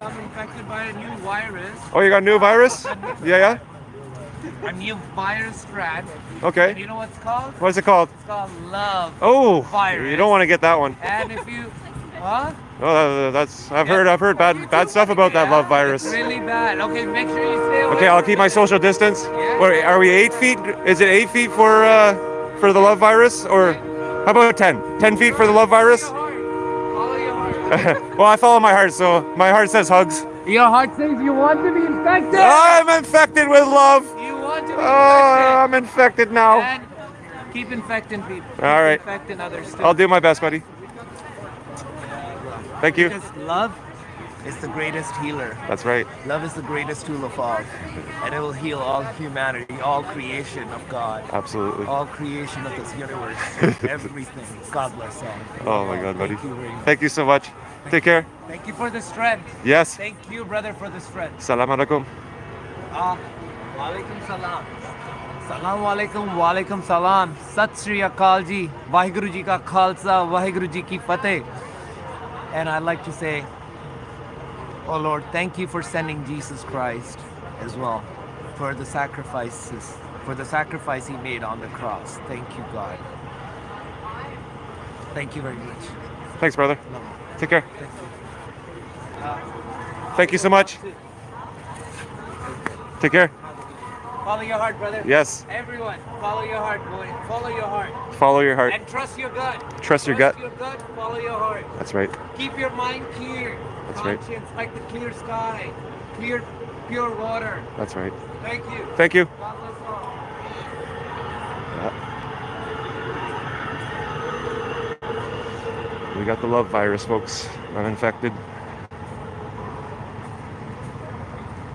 I'm infected by a new virus, Oh, you got a new virus? Yeah, yeah. a new virus strand. Okay. You know what's called? What's it called? It's called love. Oh, Virus. you don't want to get that one. And if you, huh? Oh, that's I've heard I've heard bad bad stuff about that love virus. Really bad. Okay, make sure you stay away. Okay, I'll keep my social distance. Wait, are we eight feet? Is it eight feet for uh, for the love virus, or how about ten? Ten feet for the love virus? Follow your heart. well, I follow my heart, so my heart says hugs. Your heart says you want to be infected. I'm infected with love. You want to be Oh, I'm infected now. And keep infecting people. Keep All right. Infecting others too. I'll do my best, buddy. Thank you. Because love is the greatest healer. That's right. Love is the greatest tool of all, and it will heal all humanity, all creation of God, Absolutely. all creation of this universe, everything. God bless all. Oh my God, buddy. Thank you. Thank you so much. Take care. Thank you for the strength. Yes. Thank you, brother, for the strength. Salam alaikum. Ah, walaikum salam. Walaikum salam. Sat Sri Akal ji, Vaheguru ji ka khalsa, Vaheguru ji ki fateh. And I'd like to say, oh Lord, thank you for sending Jesus Christ as well, for the sacrifices, for the sacrifice he made on the cross. Thank you, God. Thank you very much. Thanks, brother. Take care. Thank you. Uh, Thank you so much. Take care. Follow your heart, brother. Yes. Everyone, follow your heart, boy. Follow your heart. Follow your heart. And trust your gut. Trust your gut. your gut, follow your heart. That's right. Keep your mind clear. That's right. Conscience like the clear sky. Clear, pure water. That's right. Thank you. Thank you. We got the love virus, folks. I'm infected.